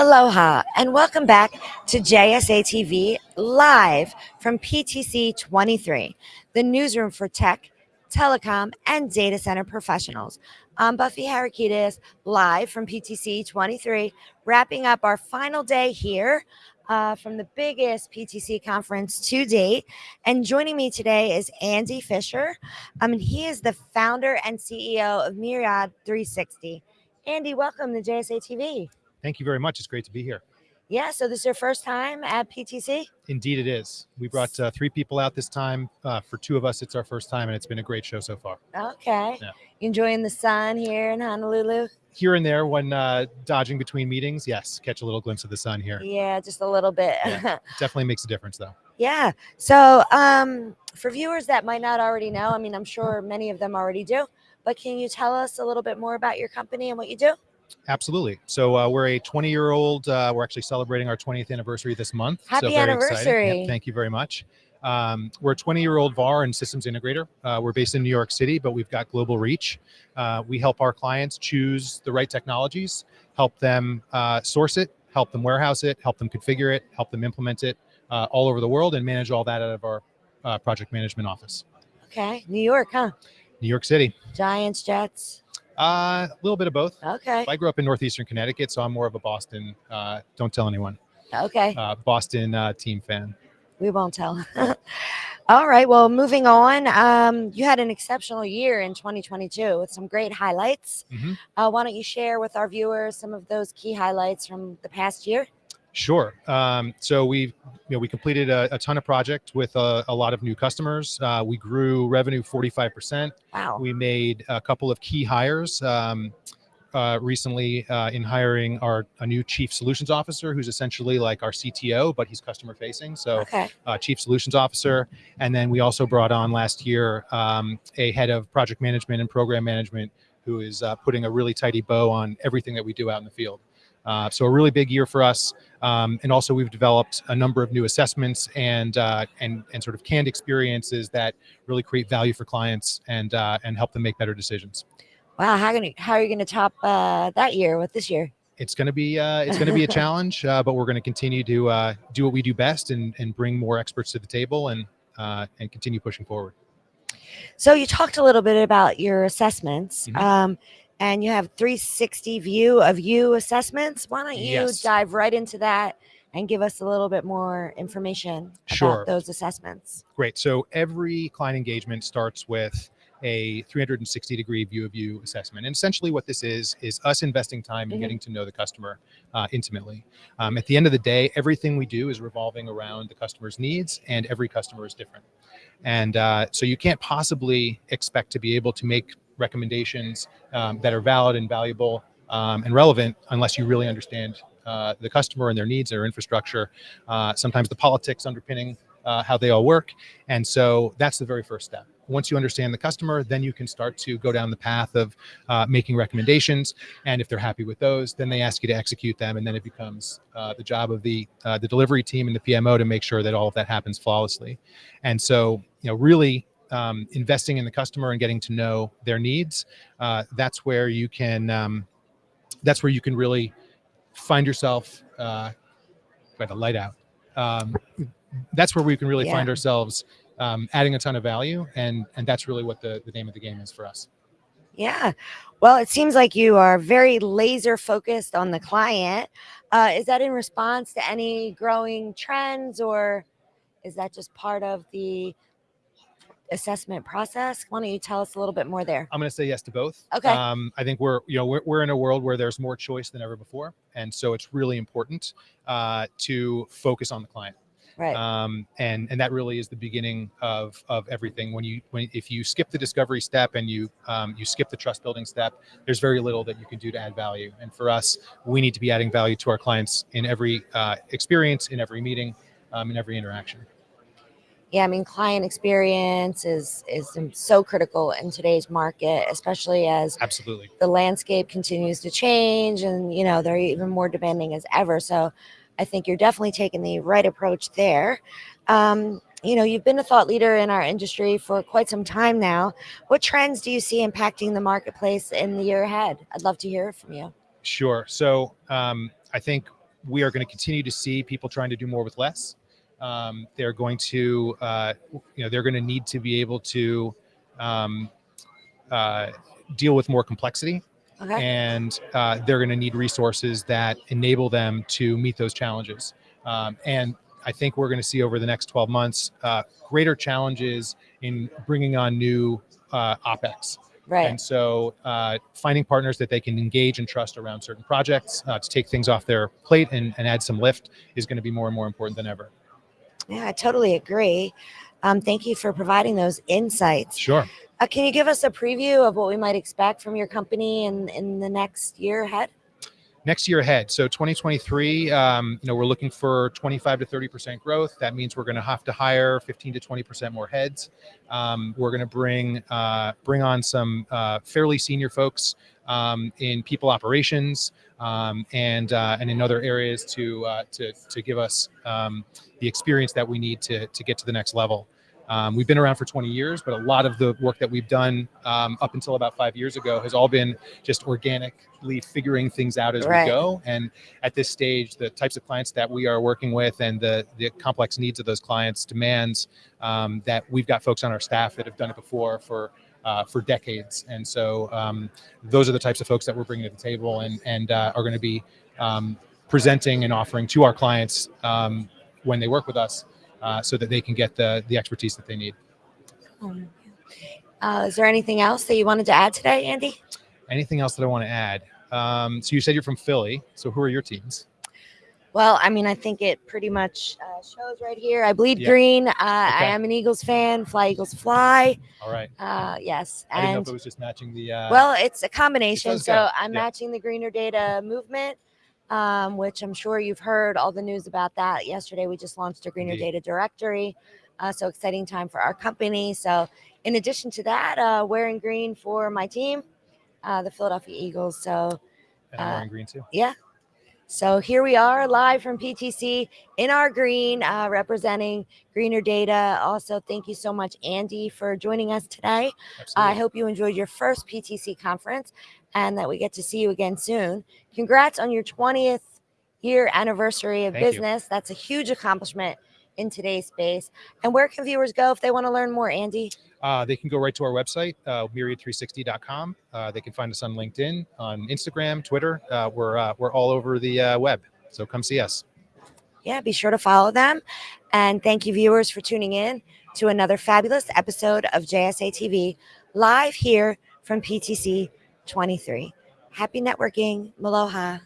Aloha and welcome back to JSA TV live from PTC 23, the newsroom for tech, telecom, and data center professionals. I'm Buffy Harakidas, live from PTC 23, wrapping up our final day here uh, from the biggest PTC conference to date. And joining me today is Andy Fisher. I mean, he is the founder and CEO of Myriad 360. Andy, welcome to JSA TV. Thank you very much. It's great to be here. Yeah, so this is your first time at PTC? Indeed, it is. We brought uh, three people out this time. Uh, for two of us, it's our first time, and it's been a great show so far. Okay. Yeah. Enjoying the sun here in Honolulu? Here and there, when uh, dodging between meetings, yes, catch a little glimpse of the sun here. Yeah, just a little bit. yeah, definitely makes a difference, though. Yeah. So, um, for viewers that might not already know, I mean, I'm sure many of them already do, but can you tell us a little bit more about your company and what you do? Absolutely. So uh, we're a 20 year old. Uh, we're actually celebrating our 20th anniversary this month. Happy so anniversary! Yep, thank you very much. Um, we're a 20 year old VAR and systems integrator. Uh, we're based in New York City, but we've got global reach. Uh, we help our clients choose the right technologies, help them uh, source it, help them warehouse it, help them configure it, help them implement it uh, all over the world, and manage all that out of our project management office. Okay, New York, huh? New York City. Giants, Jets. Uh, a little bit of both. Okay. I grew up in northeastern Connecticut, so I'm more of a Boston. Uh, don't tell anyone. Okay. Uh, Boston uh, team fan. We won't tell. All right. Well, moving on. Um, you had an exceptional year in 2022 with some great highlights. Mm-hmm. Uh, why don't you share with our viewers some of those key highlights from the past year? Sure. Um, so we, you know, we completed a, a ton of projects with a, a, lot of new customers. Uh, we grew revenue 45%. Wow. We made a couple of key hires um, uh, recently uh, in hiring our a new chief solutions officer, who's essentially like our CTO, but he's customer facing. So okay. Uh, chief solutions officer. And then we also brought on last year um, a head of project management and program management who is uh, putting a really tidy bow on everything that we do out in the field. Uh, so a really big year for us. Um, and also we've developed a number of new assessments and, uh, and, and sort of canned experiences that really create value for clients and, uh, and help them make better decisions. Wow. How, gonna, how are you going to top uh, that year with this year? It's going to be uh, it's going to be a challenge, uh, but we're going to continue to do what we do best and, and bring more experts to the table and, and continue pushing forward. So you talked a little bit about your assessments. Mm -hmm. um, and you have 360 view of you assessments. Why don't you yes. dive right into that and give us a little bit more information sure. about those assessments? Great. So every client engagement starts with a 360 degree view of you assessment. And essentially what this is, is us investing time in mm -hmm. getting to know the customer uh, intimately. Um, at the end of the day, everything we do is revolving around the customer's needs and every customer is different. And uh, so you can't possibly expect to be able to make recommendations um, that are valid and valuable um, and relevant unless you really understand uh, the customer and their needs, their infrastructure, uh, sometimes the politics underpinning uh, how they all work. And so that's the very first step. Once you understand the customer, then you can start to go down the path of uh, making recommendations. And if they're happy with those, then they ask you to execute them. And then it becomes uh, the job of the, uh, the delivery team and the PMO to make sure that all of that happens flawlessly. And so, you know, really um, investing in the customer and getting to know their needs, uh, that's where you can um, that's where you can really find yourself. Uh, by the light out. Um, that's where we can really yeah. find ourselves um, adding a ton of value, and and that's really what the the name of the game is for us. Yeah. Well, it seems like you are very laser focused on the client. Uh, is that in response to any growing trends or is that just part of the assessment process. Why don't you tell us a little bit more there? I'm going to say yes to both. Okay. Um, I think we're, you know, we're, we're in a world where there's more choice than ever before. And so it's really important uh, to focus on the client. Right. Um, and, and that really is the beginning of, of everything. When you, when, if you skip the discovery step and you, um, you skip the trust building step, there's very little that you can do to add value. And for us, we need to be adding value to our clients in every uh, experience, in every meeting, um, in every interaction yeah, I mean, client experience is is so critical in today's market, especially as absolutely the landscape continues to change, and you know they're even more demanding as ever. So, I think you're definitely taking the right approach there. Um, you know, you've been a thought leader in our industry for quite some time now. What trends do you see impacting the marketplace in the year ahead? I'd love to hear from you. Sure. So, um, I think we are going to continue to see people trying to do more with less. Um, they're going to, uh, you know, they're going to need to be able to um, uh, deal with more complexity Okay. and uh, they're going to need resources that enable them to meet those challenges. Um, and I think we're going to see over the next 12 months uh, greater challenges in bringing on new uh, OPEX. Right. And so uh, finding partners that they can engage and trust around certain projects uh, to take things off their plate and, and add some lift is going to be more and more important than ever. Yeah, I totally agree. Um, thank you for providing those insights. Sure. Uh, can you give us a preview of what we might expect from your company in, in the next year ahead? Next year ahead. So 2023, um, you know, we're looking for 25 to 30 percent growth. That means we're going to have to hire 15 to 20 percent more heads. Um, we're going to bring uh, bring on some uh, fairly senior folks um, in people operations um, and uh, and in other areas to uh, to to give us um, the experience that we need to to get to the next level. Um, we've been around for 20 years, but a lot of the work that we've done um, up until about five years ago has all been just organically figuring things out as Right. we go. And at this stage, the types of clients that we are working with and the, the complex needs of those clients demands um, that we've got folks on our staff that have done it before for uh, for decades. And so um, those are the types of folks that we're bringing to the table and, and uh, are going to be um, presenting and offering to our clients um, when they work with us uh, so that they can get the, the expertise that they need. Um, Uh, is there anything else that you wanted to add today, Andy? Anything else that I want to add? Um, so you said you're from Philly. So who are your teams? Well, I mean, I think it pretty much uh, shows right here. I bleed Yeah. green. Uh, I am an Eagles fan. Fly Eagles fly. All right. Uh, yes, I didn't know and if it was just matching the. Uh, well, it's a combination. does So I'm yeah. matching the Greener Data movement, um, which I'm sure you've heard all the news about that. Yesterday, we just launched a Greener Indeed. Data directory. Uh, so exciting time for our company. So in addition to that, uh, wearing green for my team, uh, the Philadelphia Eagles. So and I'm uh, wearing green too. yeah. So here we are live from PTC in our green, uh, representing Greener Data. Also, thank you so much, Andy, for joining us today. Absolutely. I hope you enjoyed your first PTC conference and that we get to see you again soon. Congrats on your 20th year anniversary of Thank you. business. That's a huge accomplishment in today's space. And where can viewers go if they want to learn more, Andy? Uh, they can go right to our website, uh, myriad360.com. Uh, they can find us on LinkedIn, on Instagram, Twitter. Uh, we're uh, we're all over the uh, web. So come see us. yeah, be sure to follow them. And thank you, viewers, for tuning in to another fabulous episode of JSA TV live here from PTC 23. Happy networking. Maloha.